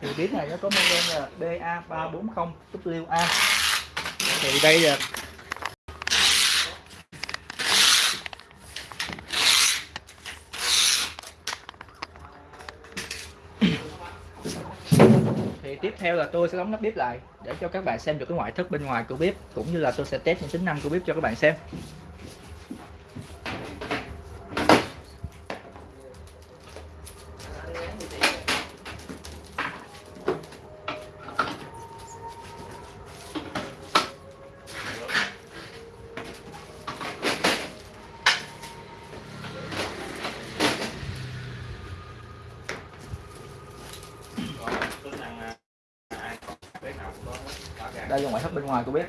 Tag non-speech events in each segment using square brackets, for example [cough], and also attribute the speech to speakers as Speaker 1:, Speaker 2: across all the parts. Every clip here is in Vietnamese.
Speaker 1: thì bếp này nó có model là BA340WA thì đây là thì tiếp theo là tôi sẽ đóng nắp bếp lại để cho các bạn xem được cái ngoại thất bên ngoài của bếp, cũng như là tôi sẽ test những tính năng của bếp cho các bạn xem. Ra là ngoại thất bên ngoài cô biết.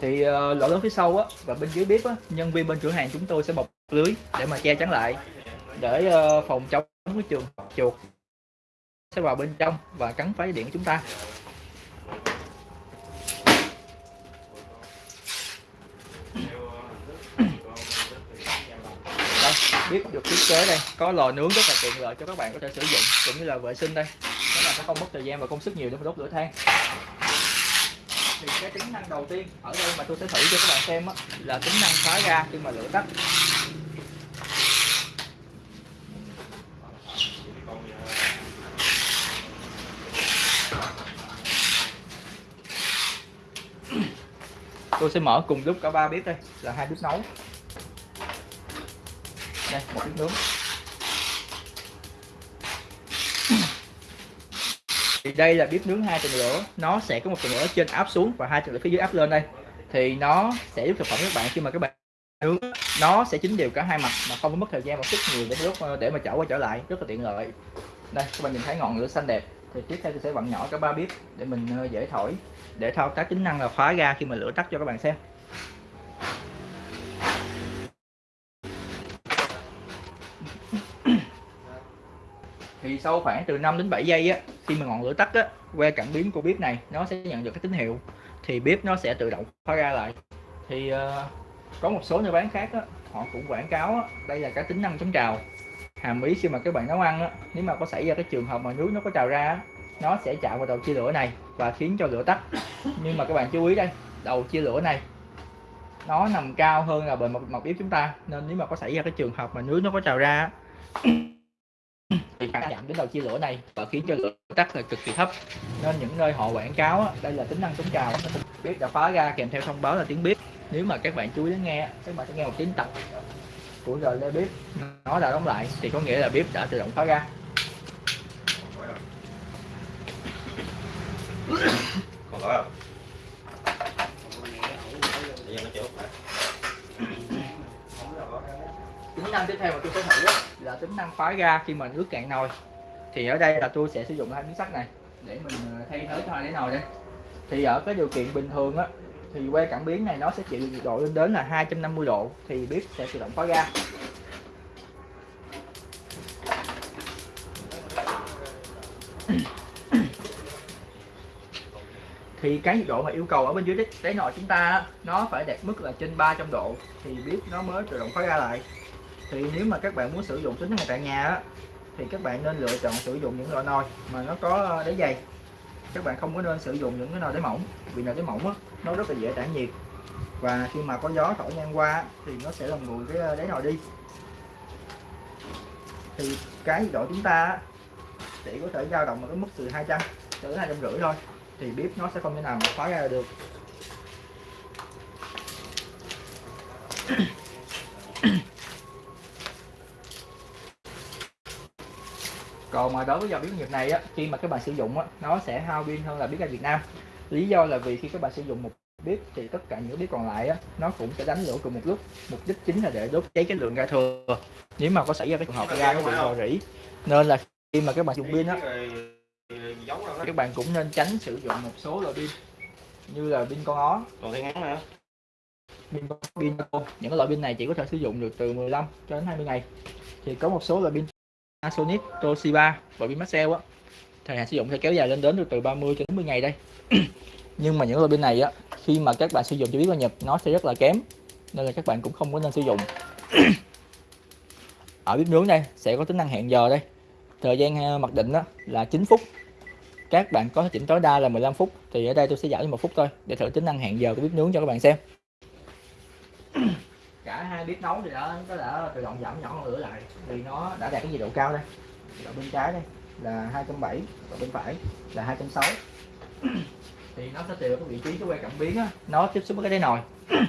Speaker 1: Thì uh, lỗ lớn phía sau á và bên dưới bếp á nhân viên bên cửa hàng chúng tôi sẽ bọc lưới để mà che chắn lại để uh, phòng chống cái trường chuột sẽ vào bên trong và cắn phá điện của chúng ta. Đây bếp được thiết kế đây. Có lò nướng rất là tiện lợi cho các bạn có thể sử dụng cũng như là vệ sinh đây sẽ không mất thời gian và công sức nhiều để mà đốt lửa than. Thì cái tính năng đầu tiên ở đây mà tôi sẽ thử cho các bạn xem á, là tính năng khóa ga khi mà lửa tắt. Tôi sẽ mở cùng lúc cả ba bếp đây là hai bếp nấu. Đây một bếp nướng. Đây là bếp nướng hai tầng lửa. Nó sẽ có một tầng lửa trên áp xuống và hai tầng lửa phía dưới áp lên đây. Thì nó sẽ giúp thực phẩm các bạn khi mà các bạn nướng nó sẽ chín đều cả hai mặt mà không có mất thời gian một chút nhiều để lúc ờ, để mà chở qua trở lại. Rất là tiện lợi. Đây, các bạn nhìn thấy ngọn lửa xanh đẹp. Thì tiếp theo tôi sẽ vặn nhỏ cả ba bếp để mình ờ, dễ thổi, để thao tác tính năng là khóa ga khi mà lửa tắt cho các bạn xem. Thì sau khoảng từ 5 đến 7 giây á khi mà ngọn lửa tắt á que cảm biến của bếp này nó sẽ nhận được cái tín hiệu thì bếp nó sẽ tự động khóa ra lại. Thì uh, có một số nơi bán khác á họ cũng quảng cáo á, đây là cái tính năng chống trào. Hàm ý khi mà các bạn nấu ăn á nếu mà có xảy ra cái trường hợp mà nước nó có trào ra á, nó sẽ chạm vào đầu chia lửa này và khiến cho lửa tắt. Nhưng mà các bạn chú ý đây đầu chia lửa này nó nằm cao hơn là bề mặt, mặt bếp chúng ta nên nếu mà có xảy ra cái trường hợp mà nước nó có trào ra Ừ. thì phản chạm đến đầu chia lửa này và khiến cho lửa tắt là cực kỳ thấp. Nên những nơi họ quảng cáo đây là tính năng chống trào bếp đã phá ra, kèm theo thông báo là tiếng bếp nếu mà các bạn chú ý đến nghe các bạn sẽ nghe một tiếng tập của rờ lê bếp nó đã đóng lại, thì có nghĩa là bếp đã tự động phá ra
Speaker 2: còn có không? Bây giờ nó chưa phải.
Speaker 1: tính năng tiếp theo mà tôi sẽ thử á, là tính năng khóa ga khi mà nước cạn nồi. Thì ở đây là tôi sẽ sử dụng hai miếng sắt này để mình ờ, thay thế cho hai cái nồi đây. Thì ở cái điều kiện bình thường á thì que cảm biến này nó sẽ chịu nhiệt độ lên đến là 250 độ thì bếp sẽ tự động khóa ga. Thì cái nhiệt độ mà yêu cầu ở bên dưới đáy, nồi chúng ta nó phải đạt mức là trên 300 độ thì bếp nó mới tự động khóa ra lại thì nếu mà các bạn muốn sử dụng tính này tại nhà á, thì các bạn nên lựa chọn sử dụng những loại nồi mà nó có ờ, đáy dày. Các bạn không có nên sử dụng những cái nồi đáy mỏng vì nồi đáy mỏng á, nó rất là dễ tản nhiệt. Và khi mà có gió thổi ngang qua thì nó sẽ làm nguội cái ờ, đáy nồi đi. Thì cái nhiệt độ chúng ta chỉ có thể dao động ở cái mức từ 200 tới 250 thôi thì bếp nó sẽ không thể nào mà khóa ra được. Còn mà đối với dòng bếp nghiệp này á khi mà các bạn sử dụng á nó sẽ hao pin hơn là bếp ga Việt Nam. Lý do là vì khi các bạn sử dụng một bếp thì tất cả những bếp còn lại á nó cũng sẽ đánh lửa cùng một lúc. Mục đích chính là để đốt cháy cái lượng ga thừa. Nếu mà có xảy ra cái trường hợp ga nó bị rò rỉ. Nên là khi mà các bạn dùng pin á các bạn cũng nên tránh sử dụng một số loại pin như là pin con ó.
Speaker 2: Còn cái ngắn nữa.
Speaker 1: pin pin những loại pin này chỉ có thể sử dụng được từ 15 cho đến 20 ngày. Thì có một số loại pin Panasonic, Toshiba và pin Maxell á thời hạn sử dụng sẽ kéo dài lên đến được từ 30 cho đến 40 ngày đây. [clears throat] Nhưng mà những loại pin này á khi mà các bạn sử dụng cho biết qua nhập nó sẽ rất là kém nên là các bạn cũng không có nên sử dụng. [clears throat] Ở bếp nướng đây sẽ có tính năng hẹn giờ đây. Thời gian ờ, mặc định đó là 9 phút. Các bạn có thể chỉnh tối đa là 15 phút thì ở đây tôi sẽ giảm lên một phút thôi để thử tính năng hẹn giờ của bếp nướng cho các bạn xem cả hai bếp nấu thì đã nó đã tự động giảm nhỏ lửa lại. Vì nó đã đạt cái nhiệt độ cao đây. Nhiệt độ bên trái đây là 270 và bên phải là 260 [clears throat] thì nó sẽ tùy vào cái vị trí cái que cảm biến á, nó tiếp xúc với cái đáy nồi. [clears throat]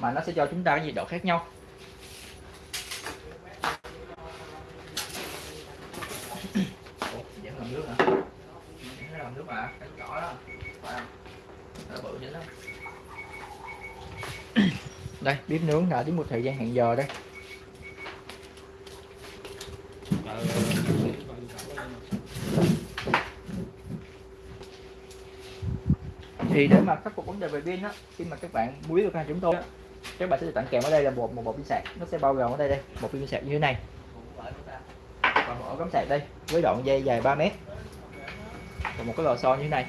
Speaker 1: Mà nó sẽ cho chúng ta cái nhiệt độ khác nhau. [clears throat] Ủa, vẫn làm nước hả? Vẫn làm nước mà, cái cỏ đó. Phải không? Nó bự chứ lắm đây, bếp nướng đã đến một thời gian hẹn giờ đây. Thì để mà khắc phục vấn đề về pin á, khi mà các bạn muối được hàng chúng tôi á, các bạn sẽ được tặng kèm ở đây là một một bộ pin sạc. Nó sẽ bao gồm ở đây đây một pin sạc như thế này. Và một ổ cắm sạc đây, với đoạn dây dài 3 mét. Và một cái lò xo như thế này.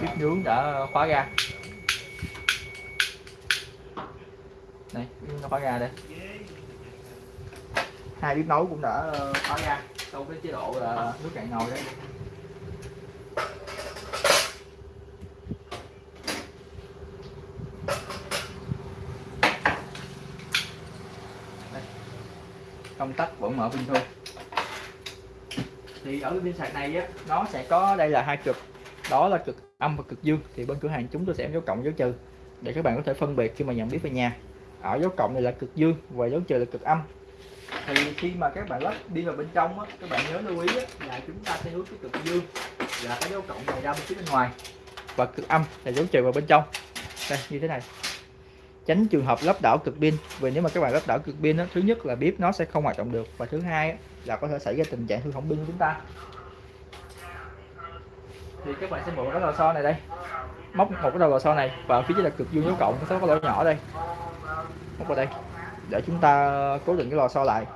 Speaker 1: Bếp nướng đã khóa ra đây nó khóa ra đây. Hai bếp nấu cũng đã ờ, khóa ra sau cái chế độ là nước cạn nồi đấy công tắc vẫn mở bình thường. Thì ở cái pin sạc này á, nó sẽ có, đây là hai cực. Đó là cực âm và cực dương thì bên cửa hàng chúng tôi sẽ dấu cộng dấu trừ để các bạn có thể phân biệt khi mà nhận biết về nhà. Ở dấu cộng này là cực dương và dấu trừ là cực âm. Thì khi mà các bạn lắp đi vào bên trong á, các bạn nhớ lưu ý á, là chúng ta sẽ hướng cái cực dương là cái dấu cộng này ra bên phía bên ngoài và cực âm là dấu trừ vào bên trong. Đây như thế này. Tránh trường hợp lắp đảo cực pin vì nếu mà các bạn lắp đảo cực pin đó, thứ nhất là bếp nó sẽ không hoạt động được và thứ hai á, là có thể xảy ra tình trạng hư hỏng pin của chúng ta thì các bạn sẽ mượn cái lò xo này đây. Móc một cái đầu lò xo này và phía dưới là cực dương dấu cộng có cái lỗ nhỏ đây. Móc vào đây để chúng ta cố định cái lò xo lại.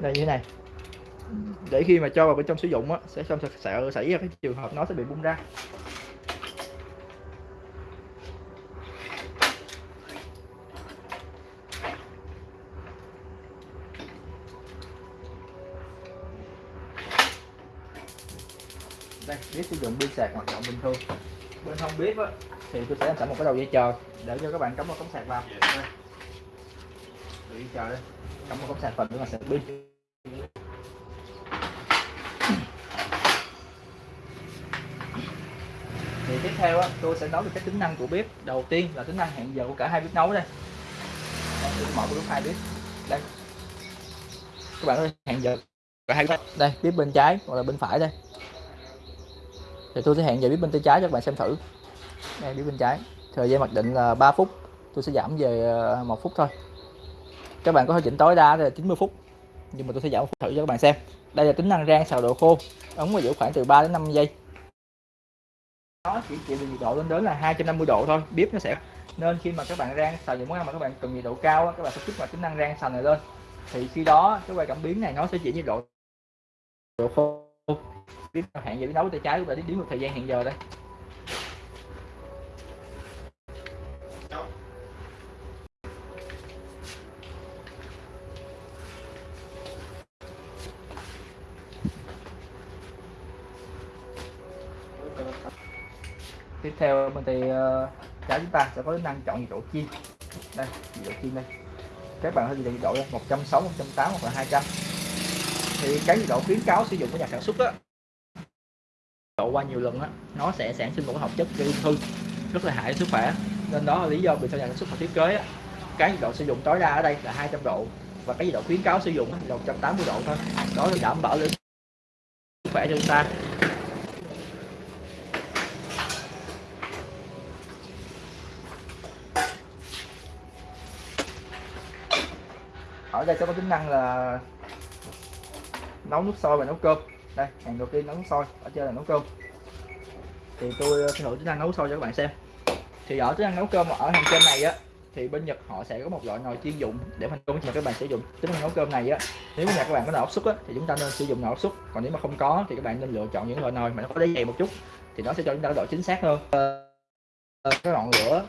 Speaker 1: Đây như thế này. Để khi mà cho vào bên trong sử dụng á, sẽ không sợ xảy ra cái trường hợp nó sẽ bị bung ra. Đây bếp sử dụng pin sạc hoạt động bình thường. Bên không bếp á, thì tôi sẽ sẵn một cái đầu dây chờ để cho các bạn cắm một cắm sạc vào. Đây. Đầu dây chờ đây. Cắm một cắm sạc phần để mà sạc pin. Thì tiếp theo á, tôi sẽ nói về các tính năng của bếp. Đầu tiên là tính năng hẹn giờ của cả hai bếp nấu đây. Đây mở bếp hai bếp. Đây. Các bạn ơi hẹn giờ cả hai bếp. Đây bếp bên trái hoặc là bên phải đây thì tôi sẽ hẹn giờ bếp bên tay trái cho các bạn xem thử. Đây bếp bên trái. Thời gian mặc định là 3 phút. Tôi sẽ giảm về ờ, một phút thôi. Các bạn có thể chỉnh tối đa là 90 phút. Nhưng mà tôi sẽ giảm một phút thử cho các bạn xem. Đây là tính năng rang xào độ khô. Ống và giữ khoảng từ 3 đến 5 giây. Nó chỉ chịu được nhiệt độ lên đến là 250 độ thôi. Bếp nó sẽ nên khi mà các bạn rang xào những món ăn mà các bạn cần nhiệt độ cao các bạn sẽ kích hoạt tính năng rang xào này lên. Thì khi đó, cái quay cảm biến này nó sẽ chỉ nhiệt độ độ khô biết hẹn giờ biết đấu tay trái và đã đến một thời gian hẹn giờ đây. Tiếp theo bên thì uh, trái chúng ta sẽ có tính năng chọn nhiệt độ chiên đây nhiệt độ chiên đây. Các bạn có thể nhiệt độ 160 180 hoặc là 200 thì cái nhiệt độ khuyến cáo sử dụng của nhà sản xuất á, độ qua nhiều lần á, nó sẽ sản sinh một hợp chất gây ung thư rất là hại sức khỏe. Nên đó là lý do vì sao nhà sản xuất họ thiết kế á, cái nhiệt độ sử dụng tối đa ở đây là 200 độ và cái nhiệt độ khuyến cáo sử dụng là 180 độ thôi. Đó là đảm bảo được sức khỏe cho chúng ta. Ở đây sẽ có tính năng là nấu nước sôi và nấu cơm. Đây, hàng đầu tiên nấu nước sôi, ở trên là nấu cơm. Thì tôi sẽ thử chức năng nấu sôi cho các bạn xem. Thì ở chức năng nấu cơm, ở hàng trên này á, thì bên Nhật họ sẽ có một loại nồi chuyên dụng để thành công mà các bạn sử dụng. Tính năng nấu cơm này á, nếu nhà các bạn có nồi áp suất á, thì chúng ta nên sử dụng nồi áp suất. Còn nếu mà không có thì các bạn nên lựa chọn những loại nồi mà nó có đáy dày một chút, thì nó sẽ cho chúng ta độ chính xác hơn. Ờ, ờ, cái ngọn lửa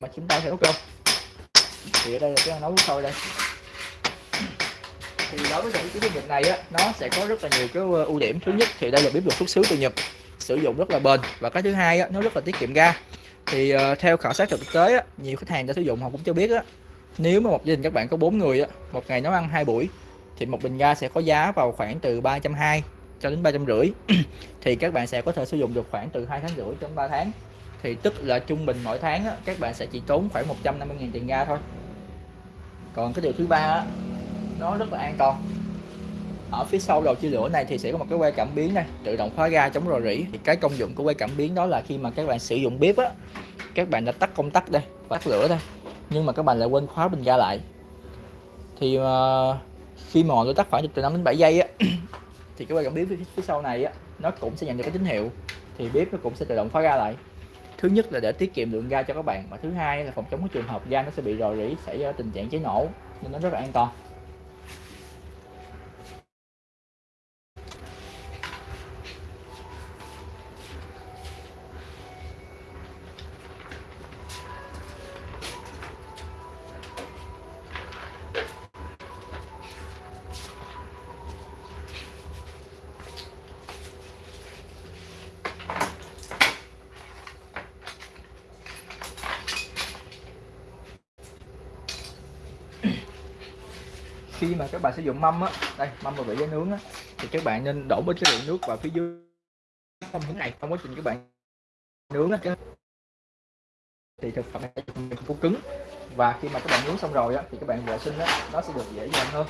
Speaker 1: mà chúng ta sẽ nấu cơm. Thì ở đây là cái nấu nước sôi đây thì đối với những cái bếp Nhật này á nó sẽ có rất là nhiều cái ờ, ưu điểm. Thứ nhất thì đây là bếp được xuất xứ từ Nhật sử dụng rất là bền. Và cái thứ hai á, nó rất là tiết kiệm ga. Thì uh, theo khảo sát thực tế á, nhiều khách hàng đã sử dụng họ cũng cho biết á nếu mà một gia đình các bạn có bốn người á một ngày nấu ăn hai buổi thì một bình ga sẽ có giá vào khoảng từ 320 cho đến ba trăm rưỡi. [clears throat] Thì các bạn sẽ có thể sử dụng được khoảng từ hai tháng rưỡi đến 3 tháng. Thì tức là trung bình mỗi tháng á, các bạn sẽ chỉ tốn khoảng 150.000 tiền ga thôi. Còn cái điều thứ ba á, nó rất là an toàn. Ở phía sau đầu chia lửa này thì sẽ có một cái que cảm biến này tự động khóa ga chống rò rỉ. Thì cái công dụng của que cảm biến đó là khi mà các bạn sử dụng bếp á các bạn đã tắt công tắc đây và tắt lửa đây nhưng mà các bạn lại quên khóa bình ga lại. Thì uh, khi mà ngọn lửa tắt khoảng từ 5 đến 7 giây á thì cái que cảm biến phía, phía sau này á nó cũng sẽ nhận được cái tín hiệu. Thì bếp nó cũng sẽ tự động khóa ga lại. Thứ nhất là để tiết kiệm lượng ga cho các bạn và thứ hai là phòng chống cái trường hợp ga nó sẽ bị rò rỉ xảy ra tình trạng cháy nổ nên nó rất là an toàn. Khi mà các bạn sử dụng mâm á, đây, mâm mà vị giá nướng á, thì các bạn nên đổ một cái lượng nước vào phía dưới không hướng này trong quá trình các bạn nướng á. Thì thực phẩm này không có cứng, và khi mà các bạn nướng xong rồi á, thì các bạn vệ sinh á, nó sẽ được dễ dàng hơn.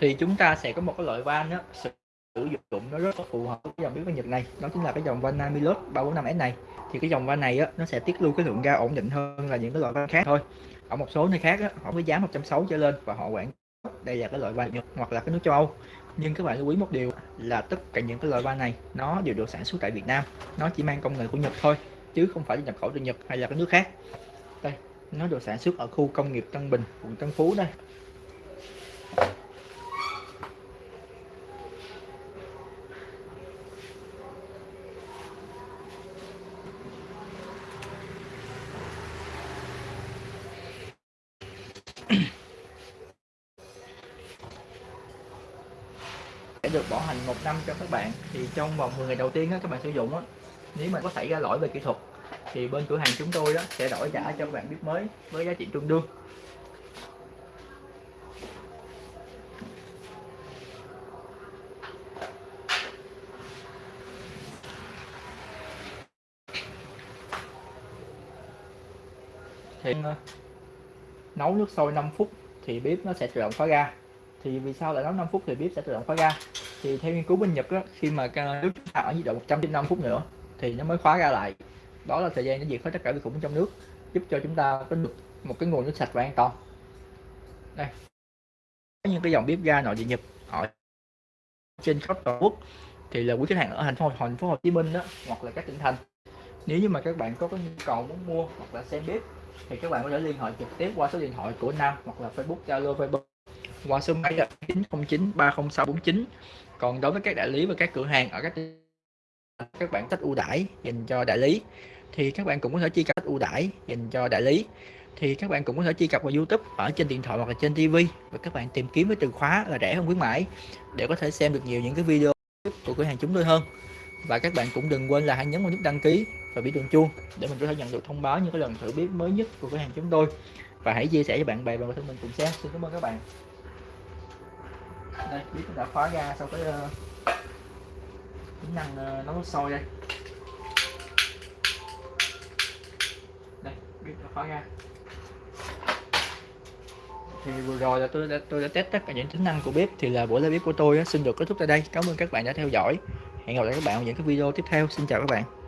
Speaker 1: Thì chúng ta sẽ có một cái loại van đó sử dụng nó rất là phù hợp với dòng bếp Nhật này. Đó chính là cái dòng van Namilus 345S này. Thì cái dòng van này á, nó sẽ tiết lưu cái lượng ga ổn định hơn là những cái loại van khác thôi. Ở một số nơi khác á, họ với giá 160 trở lên và họ quảng đây là cái loại van Nhật hoặc là cái nước châu Âu. Nhưng các bạn lưu ý một điều là tất cả những cái loại van này nó đều được sản xuất tại Việt Nam. Nó chỉ mang công nghệ của Nhật thôi chứ không phải nhập khẩu từ Nhật hay là cái nước khác. Đây nó được sản xuất ở khu công nghiệp Tân Bình quận Tân Phú đây sẽ được bảo hành một năm cho các bạn. Thì trong vòng 10 ngày đầu tiên á, các bạn sử dụng á, nếu mà có xảy ra lỗi về kỹ thuật thì bên cửa hàng chúng tôi đó sẽ đổi trả cho các bạn bếp mới với giá trị tương đương. Thì ờ, nấu nước sôi 5 phút thì bếp nó sẽ tự động khóa ga thì vì sao lại nấu 5 phút thì bếp sẽ tự động khóa ga thì theo nghiên cứu bên Nhật á, khi mà nước chúng ta ở nhiệt độ 105 phút nữa thì nó mới khóa ra lại. Đó là thời gian nó diệt hết tất cả vi khuẩn trong nước giúp cho chúng ta có được một cái nguồn nước sạch và an toàn. Đây. Có những cái dòng bếp ga nội địa Nhật ở trên khắp toàn quốc thì là quý khách hàng ở thành phố thành phố Hồ Chí Minh đó hoặc là các tỉnh thành. Nếu như mà các bạn có cái nhu cầu muốn mua hoặc là xem bếp thì các bạn có thể liên hệ trực tiếp qua số điện thoại của Nam hoặc là Facebook Zalo Facebook qua số máy là 909 30649 còn đối với các đại lý và các cửa hàng ở các các bạn cách ưu đãi, dành cho đại lý, thì các bạn cũng có thể chi cập ưu đãi, dành cho đại lý. Thì các bạn cũng có thể truy cập vào YouTube ở trên điện thoại hoặc là trên TV và các bạn tìm kiếm với từ khóa là rẻ hơn khuyến mãi để có thể xem được nhiều những cái video của cửa hàng chúng tôi hơn. Và các bạn cũng đừng quên là hãy nhấn vào nút đăng ký và biểu tượng chuông để mình có thể nhận được thông báo những cái lần thử bếp mới nhất của cửa hàng chúng tôi. Và hãy chia sẻ cho bạn bè và người thân mình cùng xem. Xin cảm ơn các bạn đây biết đã khóa ra sau cái uh, tính năng uh, nấu nước sôi đây. Đây biết đã khóa ra thì vừa rồi là tôi đã tôi đã test tất cả những tính năng của bếp thì là buổi live bếp của tôi xin được kết thúc tại đây. Cảm ơn các bạn đã theo dõi. Hẹn gặp lại các bạn ở những cái video tiếp theo. Xin chào các bạn.